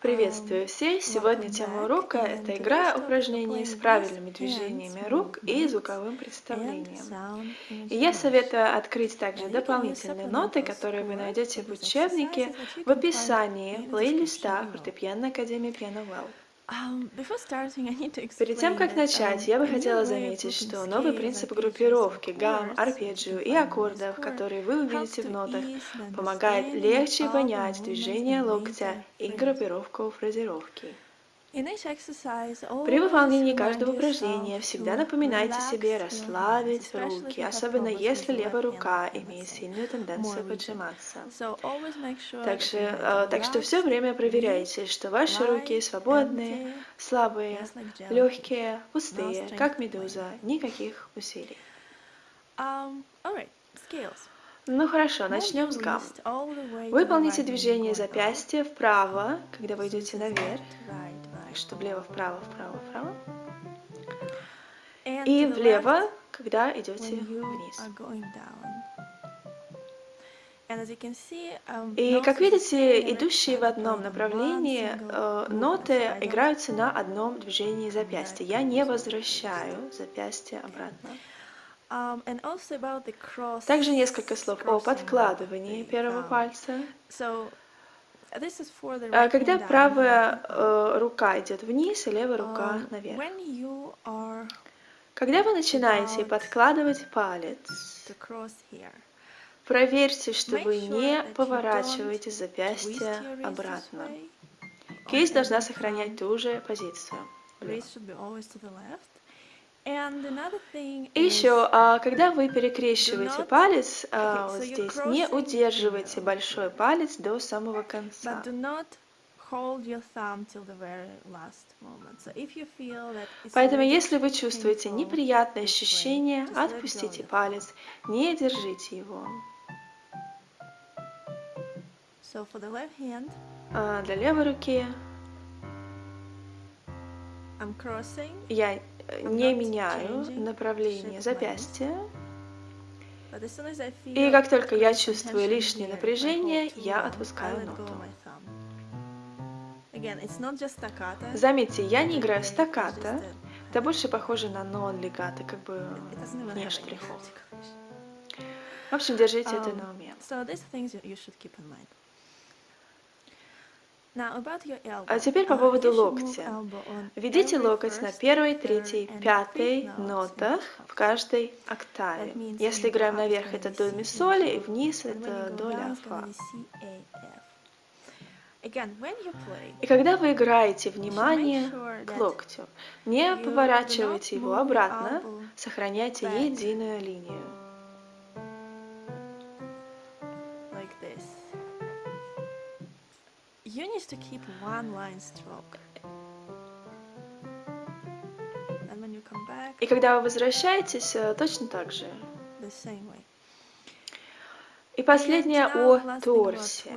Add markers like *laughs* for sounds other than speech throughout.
Приветствую всех! Сегодня тема урока – это игра упражнений с правильными движениями рук и звуковым представлением. И я советую открыть также дополнительные ноты, которые вы найдете в учебнике в описании плейлиста фортепиано Академии Piano Well. Перед тем, как начать, я бы хотела заметить, что новый принцип группировки гамм, арпеджио и аккордов, которые вы увидите в нотах, помогает легче понять движение локтя и группировку фразировки. При выполнении каждого упражнения всегда напоминайте себе расслабить руки, особенно если левая рука имеет сильную тенденцию поджиматься. Также, э, так что все время проверяйте, что ваши руки свободные, слабые, легкие, пустые, как медуза, никаких усилий. Um, ну хорошо, начнем с гам. Выполните движение запястья вправо, когда вы идете наверх так что влево, вправо, вправо, вправо. И влево, когда идете вниз. Um, И как видите, идущие в одном направлении э, ноты играются на одном движении запястья. Я не возвращаю запястье обратно. Um, Также несколько слов о подкладывании первого пальца. А когда правая э, рука идет вниз, и левая рука Um, наверх. Когда вы начинаете подкладывать палец, проверьте, что вы не поворачиваете запястье обратно. Кисть должна every сохранять ту же позицию. И еще, а, когда вы перекрещиваете палец а, вот здесь, не удерживайте большой палец до самого конца. Поэтому, если вы чувствуете неприятное ощущение, отпустите палец, не держите его. А Для левой руки я не меняю направление запястья. feel И как только я чувствую лишнее напряжение, я отпускаю ноту. Заметьте, я не играю стаккато, a- это больше похоже на нон-легато, как бы не штрихов. В общем, держите это Um, на уме. So these are things you, you should keep in mind. Now about your elbow. А теперь по поводу локтя. Ведите локоть на первой, третьей, пятой нотах в каждой октаве. Если играем наверх, это до ми C, соль, и вниз это до ля фа. И когда вы играете, внимание к локтю. Не поворачивайте его обратно, сохраняйте единую линию. You need to keep one line stroke. And when you come back, И когда вы возвращаетесь, э, точно так же. the same way. И последнее о торсе.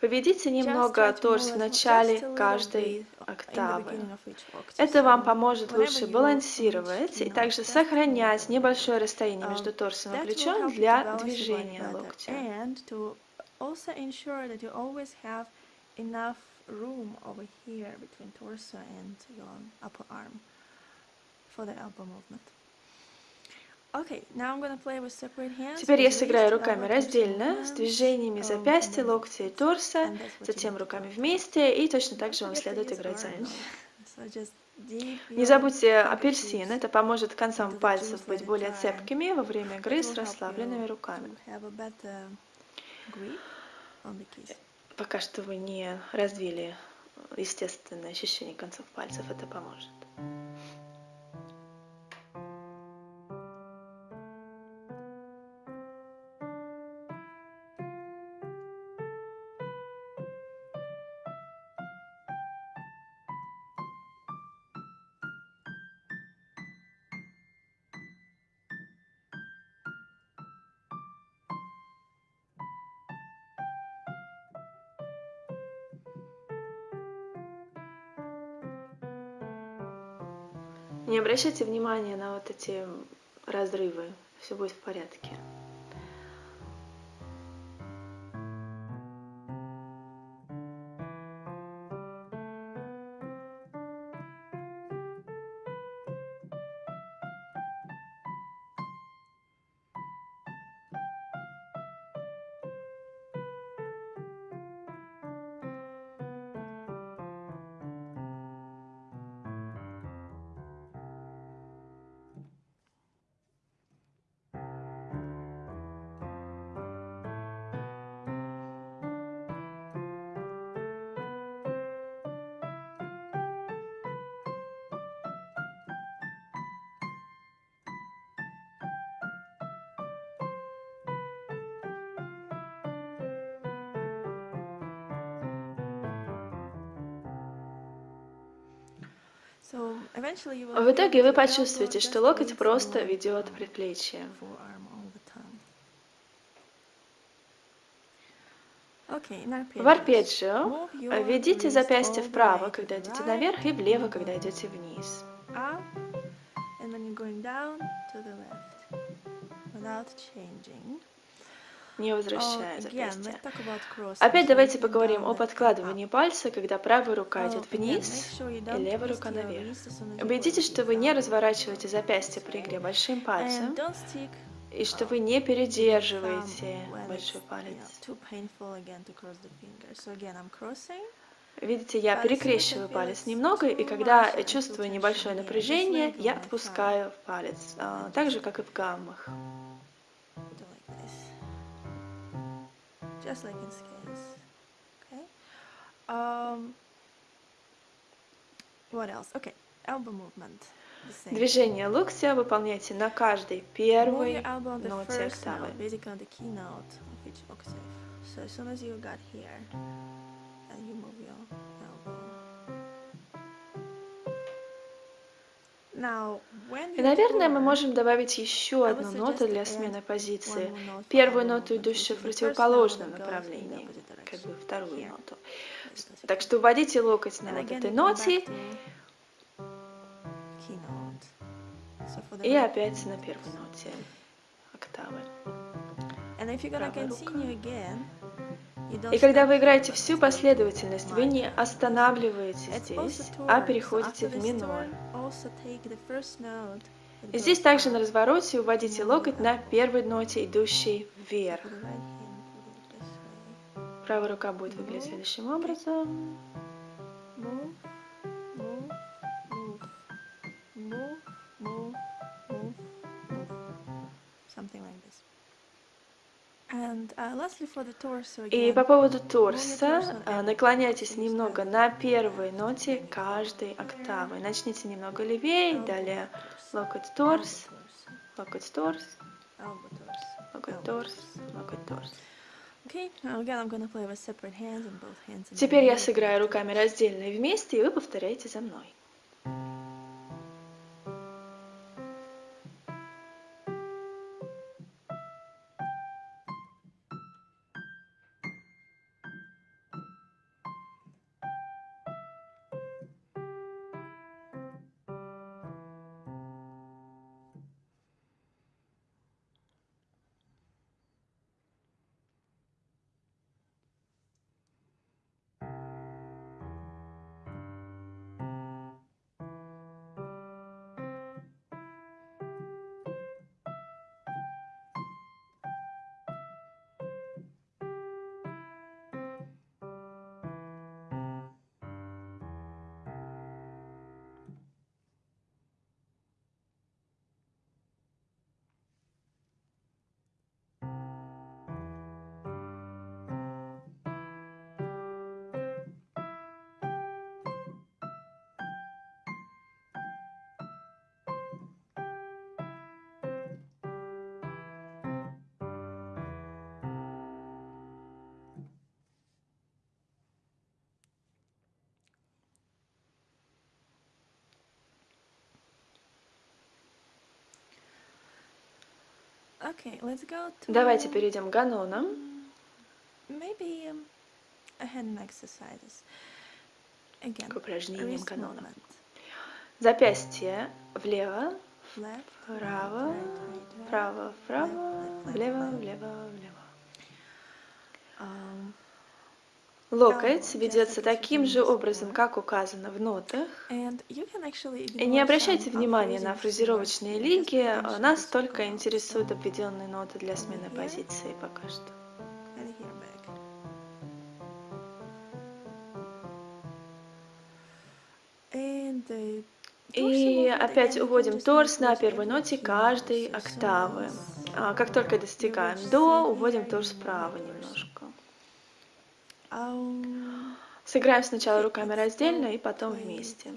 Поведите немного торс в начале каждой октавы. Это вам поможет лучше балансировать и также сохранять небольшое расстояние между Um, торсом и плечом для движения локтя. And to also ensure that you always have enough room over here between torso and your upper arm for the elbow movement. Okay, now I'm gonna play with separate hands. Теперь я сыграю руками раздельно, с движениями um, запястья, локтя и торса, затем руками вместе, и точно так же вам следует играть за мной. orange. So just dip Не забудьте апельсин, это поможет концам пальцев быть более цепкими во время игры с расслабленными руками. Пока что вы не развили естественное ощущение концов пальцев, это поможет. Не обращайте внимания на вот эти разрывы, все будет в порядке. В итоге вы почувствуете, что локоть просто ведет предплечье. В арпеджио ведите запястье вправо, когда идете наверх, и влево, когда идете вниз. Не возвращая запястье. Опять давайте поговорим о подкладывании пальца, когда правая рука идет вниз и левая рука наверх. Убедитесь, что вы не разворачиваете запястье при игре большим пальцем, и что вы не передерживаете большой палец. Видите, я перекрещиваю палец немного, и когда чувствую небольшое напряжение, я отпускаю палец, а, так же, как и в гаммах. Just like in scales. Okay. Um, what else? Okay, elbow movement. Движение локтя выполняйте на каждой первой ноте октавы. So as soon as you got here, and you move your И, наверное, мы можем добавить еще одну ноту для смены позиции. Первую ноту, идущую в противоположном направлении, как бы вторую ноту. Так что вводите локоть на этой ноте. И опять на первой ноте октавы. И когда вы играете всю последовательность, вы не останавливаетесь здесь, а переходите в минор. И здесь также на развороте уводите локоть на первой ноте, идущей вверх. Правая рука будет выглядеть следующим образом. И по поводу торса, а, наклоняйтесь немного на первой ноте каждой октавы. Начните немного левее, далее локоть торс, локоть торс, локоть торс, локоть торс. Теперь я сыграю руками раздельно и вместе, и вы повторяете за мной. Давайте перейдем к ганонам. Maybe um, к упражнениям ганона. Запястье влево, вправо, вправо, вправо, влево, влево, влево. Um, Локоть ведется таким же образом, как указано в нотах. И не обращайте внимания на фразировочные линки, нас только интересуют обведенные ноты для смены позиции пока что. И опять уводим торс на первой ноте каждой октавы. А как только достигаем до, уводим торс вправо немножко. Сыграем сначала руками раздельно и потом вместе.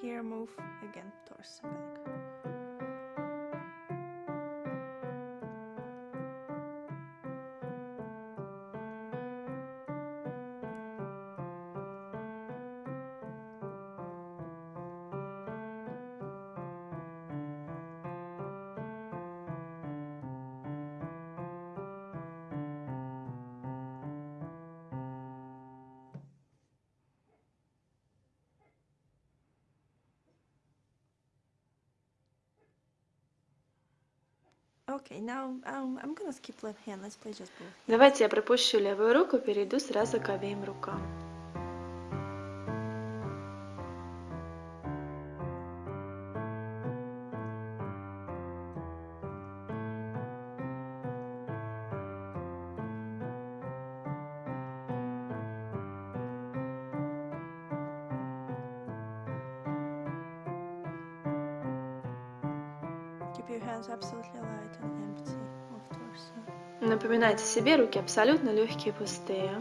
Here move again torso back Okay, now um, I'm gonna skip left hand. Let's play just both. Давайте я пропущу левую руку, перейду сразу к обеим рукам. Keep your hands absolutely light Напоминайте себе, руки абсолютно легкие, пустые.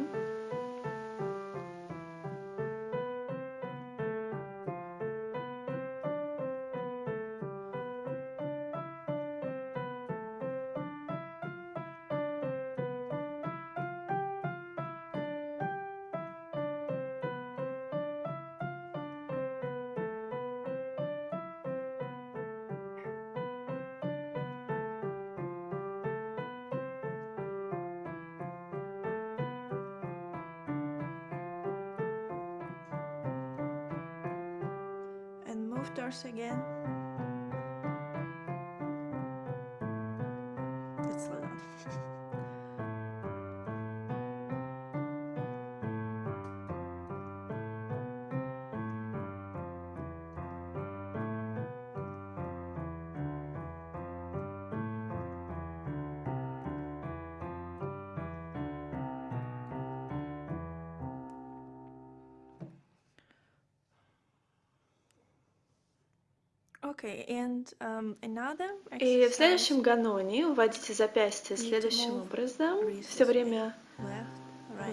Okay, and um, another И в следующем ганоне уводите запястье следующим образом. Все время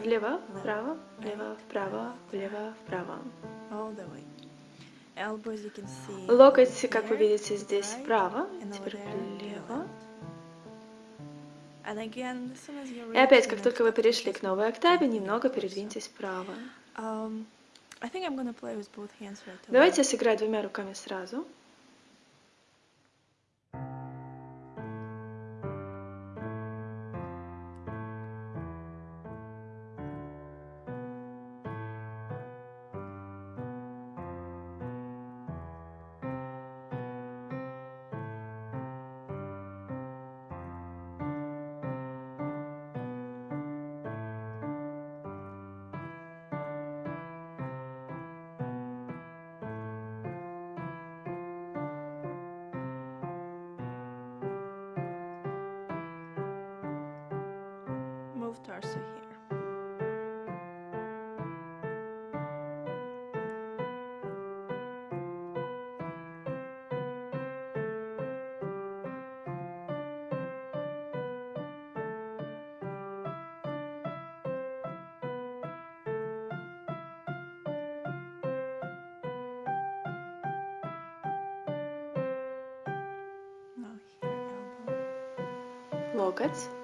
влево, вправо, влево, вправо, влево, вправо. Локоть, как вы видите, здесь вправо, теперь влево. И опять, как только вы перешли к новой октаве, немного передвиньтесь вправо. Давайте я сыграю двумя руками сразу. Move torso here. Now here, elbow. Локоть.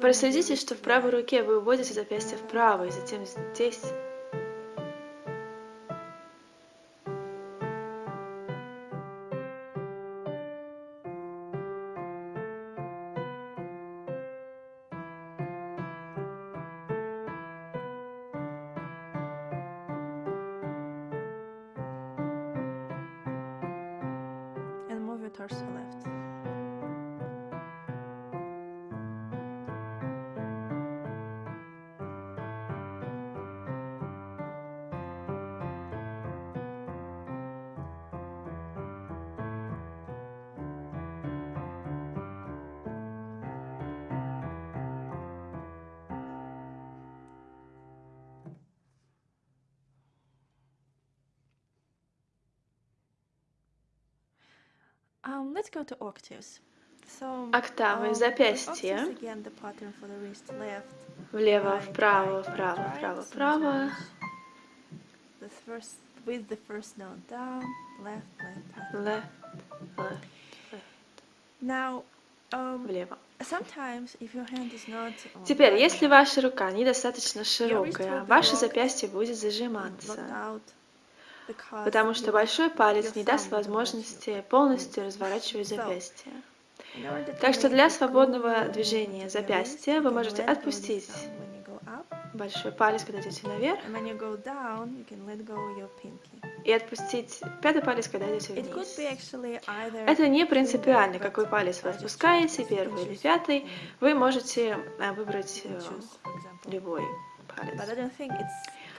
Проследите, что в правой руке вы вводите запястье вправо, и затем здесь. torso left. Go to octaves. So, Октавы, um, запястье. Влево, вправо, вправо, вправо, вправо. With the first note down, left, left, left. Now, um, влево. um, Теперь, если ваша рука недостаточно широкая, ваше запястье будет зажиматься, потому что большой палец не даст возможности полностью разворачивать запястье. Так что для свободного движения запястья вы можете отпустить большой палец, когда идете наверх, и отпустить пятый палец, когда идете вниз. Это не принципиально, какой палец вы отпускаете, первый или пятый. Вы можете э, выбрать э, любой палец.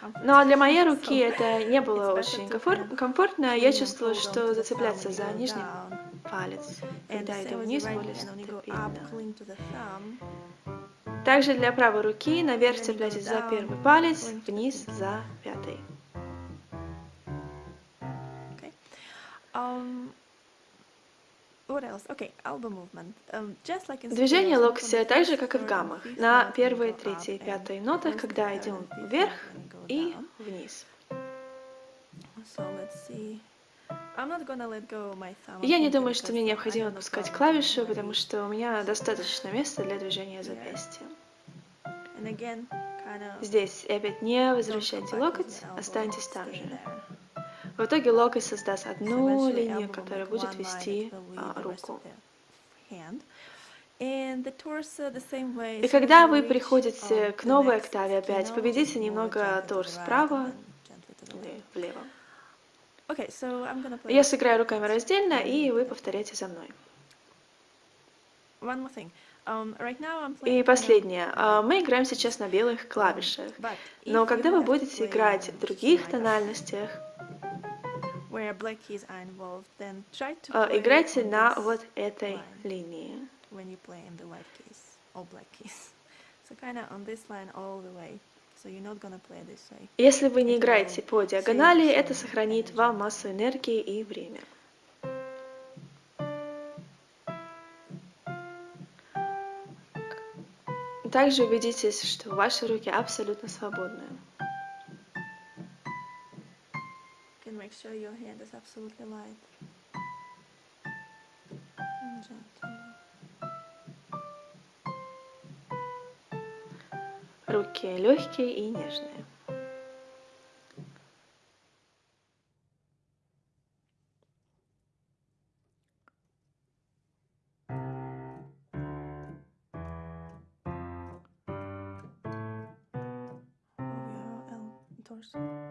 Comfortable. Но для моей руки это не было очень комфортно. Я чувствовала, что зацепляться за нижний палец, когда иду вниз, более стабильно. Также для правой руки наверх цепляйтесь за первый палец, вниз за пятый. Okay. Um, what else? Okay, elbow movement. Um, just like in Движение not on локтя так же, как и в гаммах, на первой, третьей, пятой нотах, когда идем вверх и вниз. Я не думаю, что мне необходимо отпускать клавишу, потому что у меня достаточно места для движения запястья. Здесь и опять не возвращайте локоть, останьтесь там же. В итоге локоть создаст одну линию, которая будет вести а, руку. И когда вы приходите к новой октаве опять, поведите немного торс вправо или влево. Я сыграю руками раздельно, и вы повторяйте за мной. Um, И последнее. А, Мы играем сейчас на белых um, клавишах. Но когда вы будете играть в других тональностях, играйте on на вот этой линии. when you play in the white keys or black keys. *laughs* So kind of on this line all the way. So you're not gonna play this way. Если вы не играете по диагонали, это сохранит вам массу энергии и время. Также убедитесь, что ваши руки абсолютно свободные. Make sure your hand is absolutely light. And gently. Руки легкие и нежные. Move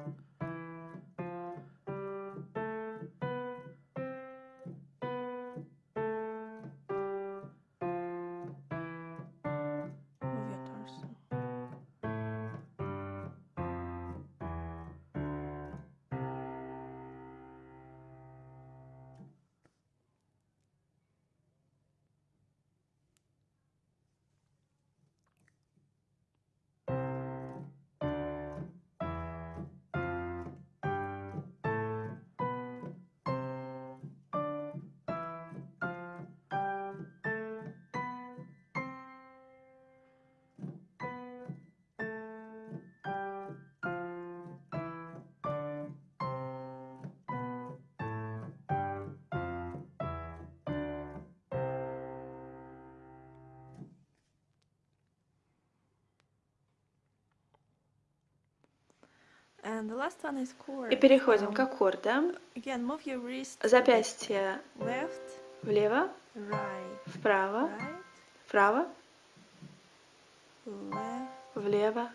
И переходим к аккордам. Запястье влево, вправо, вправо, влево,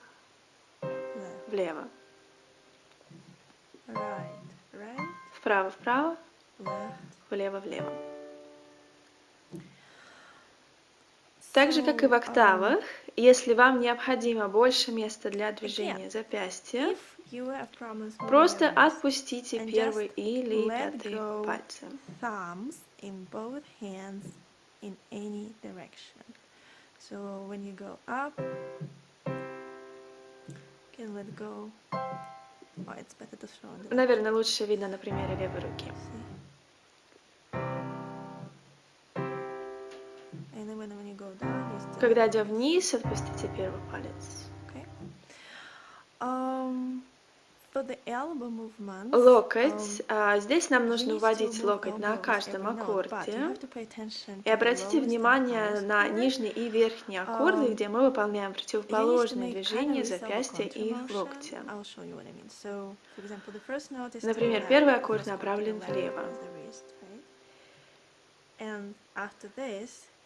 влево, вправо, вправо, влево, влево. Так же, как и в октавах, если вам необходимо больше места для движения запястья, просто отпустите первый или пятый пальцы. So when you go up, you can let go. Oh, it's better to show Наверное, лучше видно на примере левой руки. See? Когда идем вниз, отпустите первый палец. Okay. Um, локоть. Um, а, здесь нам нужно вводить локоть на каждом аккорде. И обратите внимание на нижний и верхний аккорды, um, где мы выполняем противоположные движения запястья и локтя. Например, первый аккорд направлен влево.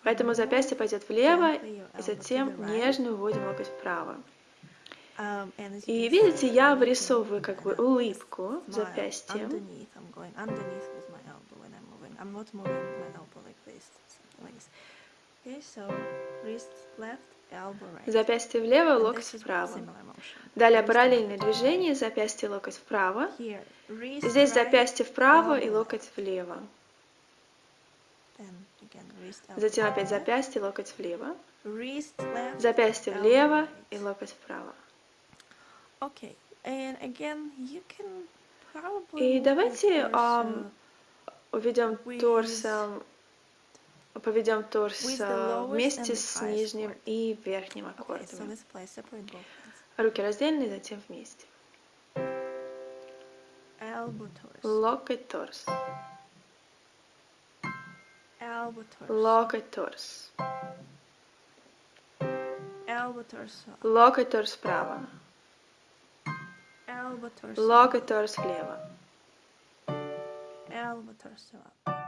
Поэтому запястье пойдет влево, и затем нежно уводим локоть вправо. Um, и видите, я вырисовываю как бы улыбку в запястье. Запястье влево, локоть вправо. Далее параллельное движение, запястье, локоть вправо. Здесь запястье вправо и локоть влево. Затем опять запястье, локоть влево. Запястье влево и локоть вправо. И давайте um, уведем торс, поведем торс вместе с нижним и верхним аккордами. Руки раздельные, затем вместе. Локоть торс. Albators. Locators. Albators. Locators prava. Albators. Locators lieva. Albators lieva.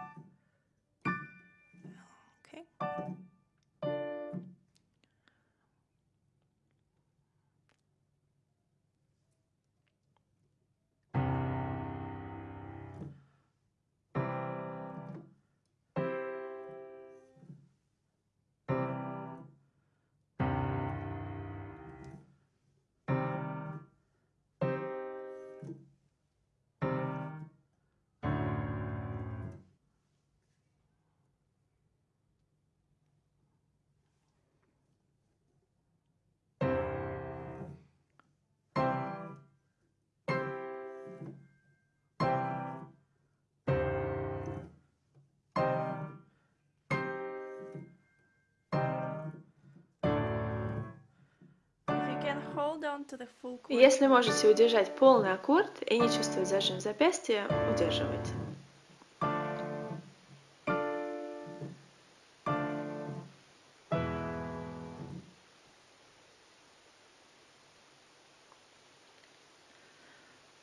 Если можете удержать полный аккорд и не чувствовать зажим запястья, удерживайте.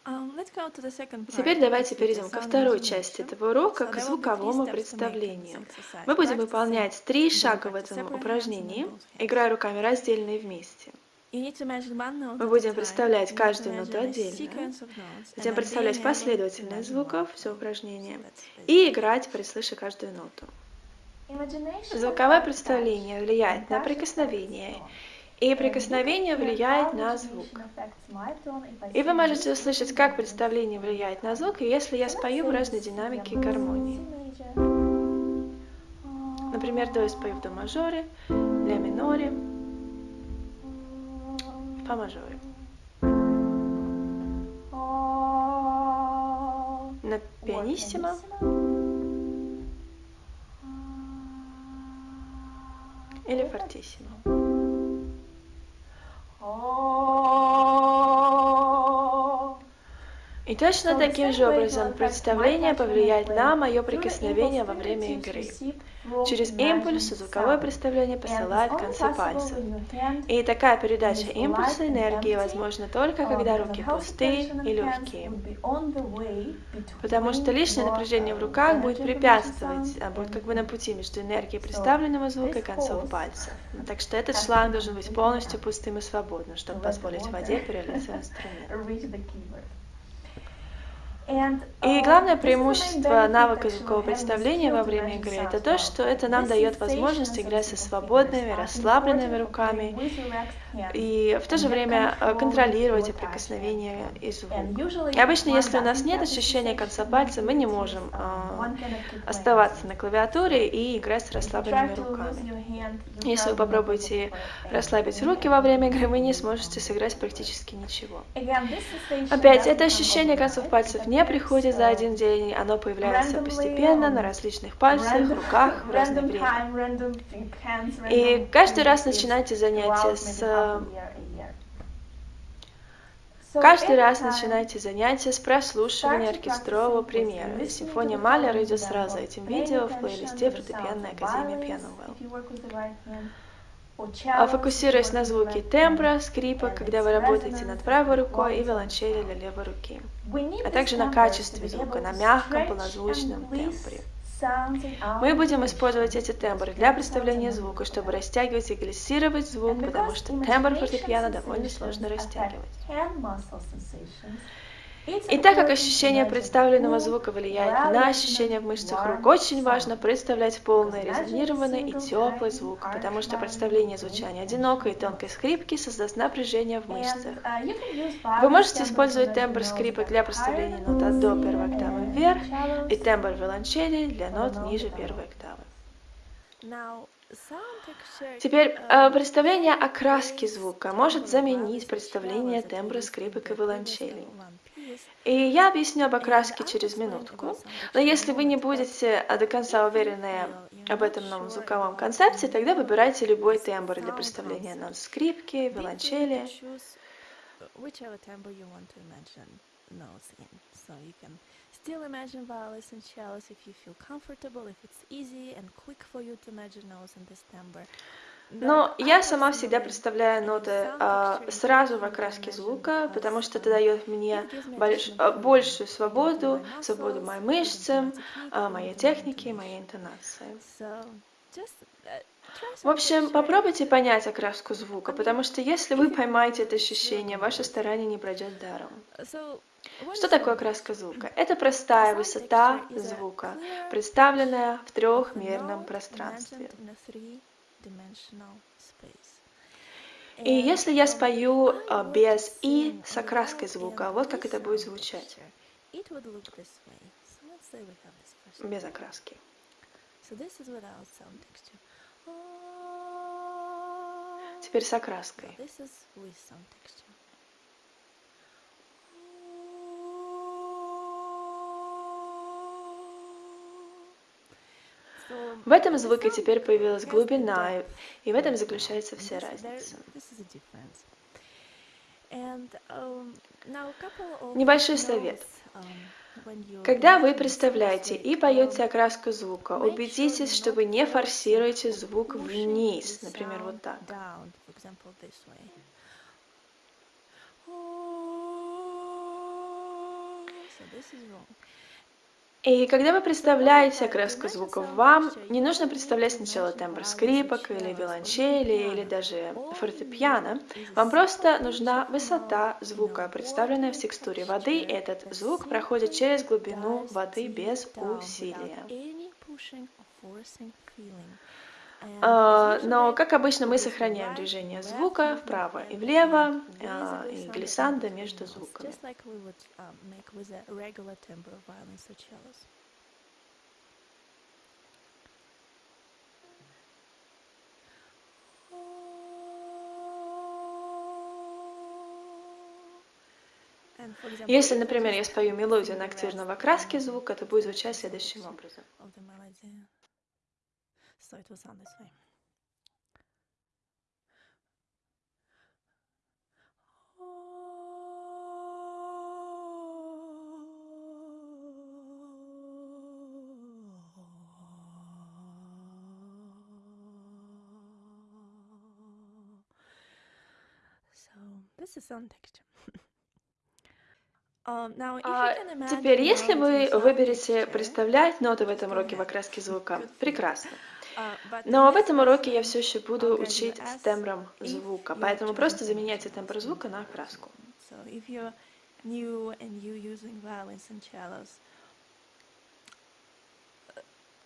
Um, Теперь давайте перейдем ко второй части этого урока, к звуковому представлению. Мы будем выполнять три шага в этом упражнении, играя руками раздельно и вместе. Мы будем представлять каждую ноту отдельно, затем представлять последовательность звуков, все упражнение, и играть, прислыша каждую ноту. Звуковое представление влияет на прикосновение, и прикосновение влияет на звук. И вы можете услышать, как представление влияет на звук, если я спою в разной динамике гармонии. Например, до я спою в до мажоре, ля миноре, фа мажоре. На пианиссимо. Или фортиссимо. И точно таким же образом представление повлияет на мое прикосновение во время игры. Через импульс звуковое представление посылает концы пальцев. И такая передача импульса энергии возможна только когда руки пустые и легкие. Потому что лишнее напряжение в руках будет препятствовать, будет как бы на пути между энергией представленного звука и концов пальцев. Так что этот шланг должен быть полностью пустым и свободным, чтобы позволить воде перелиться в инструмент. *laughs* И главное преимущество навыка звукового представления во время игры – это то, что это нам дает возможность играть со свободными, расслабленными руками и в то же время э, контролировать прикосновения и звук. И обычно, если у нас нет ощущения конца пальца, мы не можем э, оставаться на клавиатуре и играть с расслабленными руками. Если вы попробуете расслабить руки во время игры, вы не сможете сыграть практически ничего. Опять, это ощущение концов пальцев не приходит за один день, оно появляется постепенно на различных пальцах, руках в разное время. И каждый раз начинайте занятия с Каждый раз начинайте занятия с прослушивания оркестрового примера. Симфония Малера идет сразу этим видео в плейлисте фортепианной академии Piano а Фокусируясь на звуке тембра, скрипа, когда вы работаете над правой рукой и виолончели для левой руки, а также на качестве звука, на мягком полнозвучном тембре. Мы будем использовать эти тембры для представления звука, чтобы растягивать и глиссировать звук, потому что тембр фортепиано довольно сложно растягивать. И так как ощущение представленного звука влияет на ощущение в мышцах рук, очень важно представлять полный, резонированный и теплый звук, потому что представление звучания одинокой и тонкой скрипки создаст напряжение в мышцах. Вы можете использовать тембр скрипок для представления нот от до первой октавы вверх и тембр виолончели для нот ниже первой октавы. Теперь э, представление окраски звука может заменить представление тембра скрипок и виолончелей. И я объясню об окраске через минутку. Но если вы не будете до конца уверены об этом новом звуковом концепте, тогда выбирайте любой тембр для представления нот скрипки, виолончели. Still imagine violins and cellos if you feel comfortable, if it's easy and quick for you to imagine notes in this timbre. Но я сама всегда представляю ноты а, сразу в окраске звука, потому что это дает мне больш, а, большую свободу, свободу моим мышцам, а, моей технике, моей интонации. В общем, попробуйте понять окраску звука, потому что если вы *laughs* поймаете это ощущение, ваше старание не пройдет даром. Что такое окраска звука? Это простая высота звука, представленная в трехмерном пространстве. И если я спою а, без «и» с окраской звука, вот как это будет звучать. Без окраски. Теперь с окраской. В этом звуке теперь появилась глубина, и в этом заключается вся разница. Небольшой совет. Когда вы представляете и поете окраску звука, убедитесь, что вы не форсируете звук вниз, например, вот так. This is wrong. И когда вы представляете окраску звуков, вам не нужно представлять сначала тембр скрипок или виолончели или даже фортепиано. Вам просто нужна высота звука, представленная в текстуре воды. И этот звук проходит через глубину воды без усилия. А, но, как обычно, мы сохраняем движение звука вправо и влево, а, и глиссанда между звуками. Если, например, я спою мелодию на активном окраске звука, это будет звучать следующим образом. So it will sound this way. So this is sound texture. Um, а теперь, если вы выберете представлять ноты в этом уроке в окраске звука, прекрасно. Но в этом уроке я все еще буду учить тембром звука, поэтому просто заменяйте тембр звука на окраску. cellos.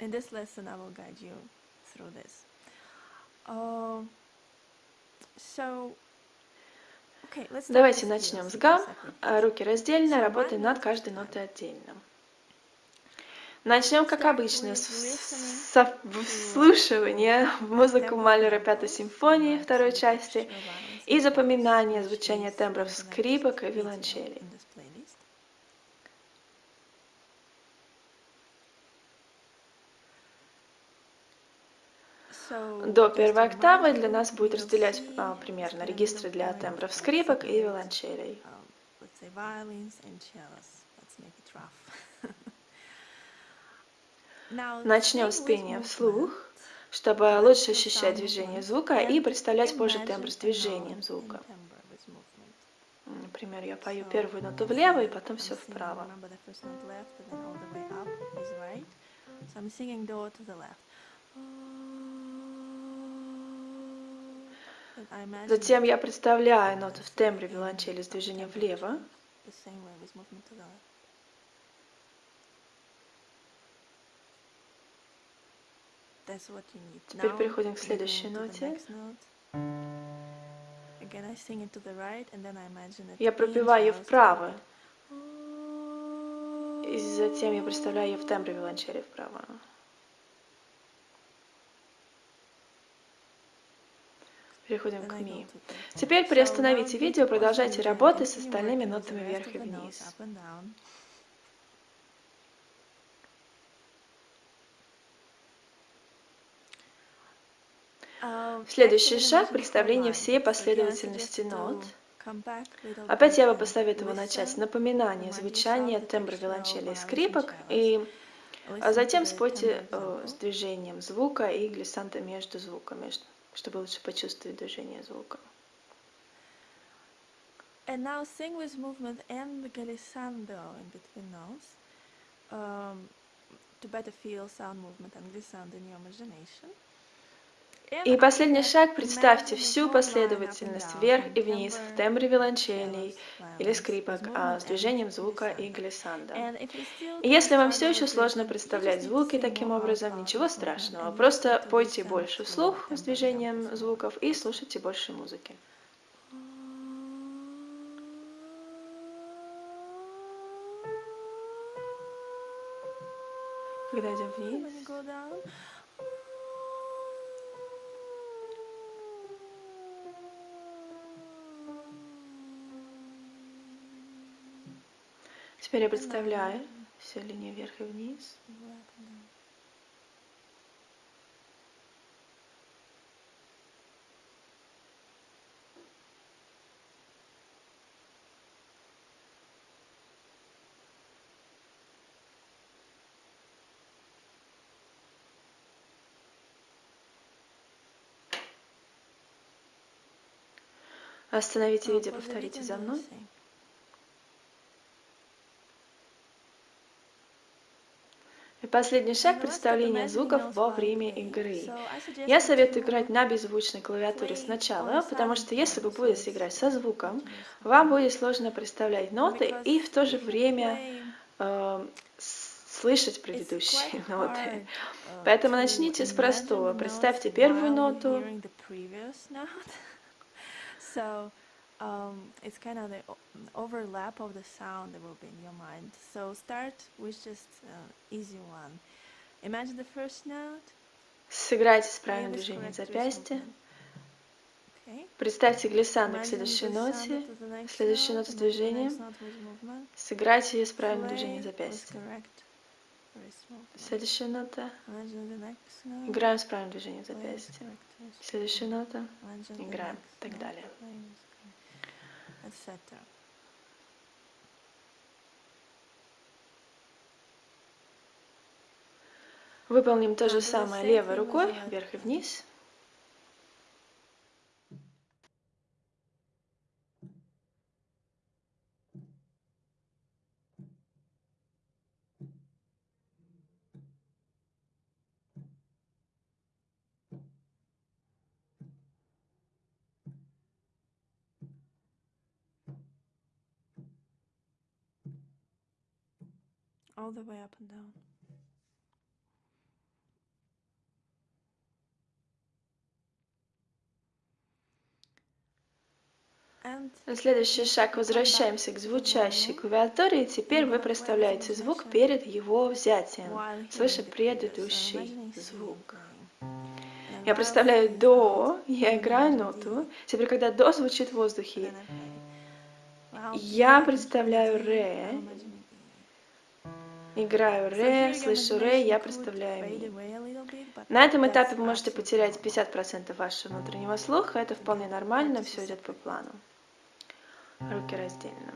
In this lesson, I will guide you through this. Um, so, okay, let's Давайте начнем с гам. А. Руки раздельно, работаем над каждой нотой отдельно. Начнем, как обычно, с вслушивания в музыку Малера Пятой симфонии второй части и запоминания звучания тембров скрипок и виолончелей. До первой октавы для нас будет разделять а, примерно регистры для тембров скрипок и виолончелей. um, let's say violins and cellos. Let's make it rough. Now, Начнем с пения вслух, чтобы лучше ощущать движение звука и представлять позже тембр с движением звука. Например, я пою первую ноту влево и потом все вправо. Затем я представляю ноту в тембре виолончели с движением влево. too, the same way with movement to the left. That's what you need. Теперь переходим к следующей ноте. Я пропеваю ее вправо, и затем я представляю ее в тембре виолончели вправо. Переходим к ми. Теперь приостановите видео, продолжайте работать с остальными нотами вверх и вниз. up and down. Um, Следующий шаг представление всей последовательности нот. Опять я бы посоветовала начать с напоминания звучания тембра виолончели и скрипок, и а затем спойте э, с движением звука и глиссанта между звуками, чтобы лучше почувствовать движение звука. And now sing with movement and the glissando in between notes um, to better feel sound movement and glissando in your imagination. И последний шаг – представьте всю последовательность вверх и вниз в тембре виолончелей или скрипок, а, movement с движением звука и still И если вам все еще сложно представлять звуки таким образом, ничего страшного. Просто пойте больше вслух с движением звуков и слушайте больше музыки. Когда идем вниз, теперь я представляю всю линию вверх и вниз. Остановите видео, повторите за мной. same. И последний шаг представление imagining звуков во время игры. Я советую играть на беззвучной клавиатуре сначала, потому что если вы будете играть со звуком, вам будет сложно представлять ноты и в то же время э, слышать предыдущие *laughs* ноты. uh, Поэтому начните с простого. Представьте первую ноту, *laughs* *laughs* um, it's kind of the overlap of the sound that will be in your mind. So start with just uh, easy one. Imagine the first note. сыграйте с правильным движением запястья, представьте глиссандо к следующей ноте, следующей ноте с движением, сыграйте ее с правильным движением запястья. Следующая нота, играем с правильным движением запястья. Следующая нота, играем, и так далее. Etc. Выполним то же самое левой рукой, вверх и вниз. All the way up and down. Следующий шаг. Возвращаемся к звучащей клавиатуре, и теперь вы представляете звук перед его взятием, слыша предыдущий звук. Я представляю до, я играю ноту. Теперь, когда до звучит в воздухе, я представляю ре, играю ре, слышу ре, я представляю ми. На этом этапе вы можете потерять 50% вашего внутреннего слуха, это вполне нормально, все идет по плану. Руки раздельно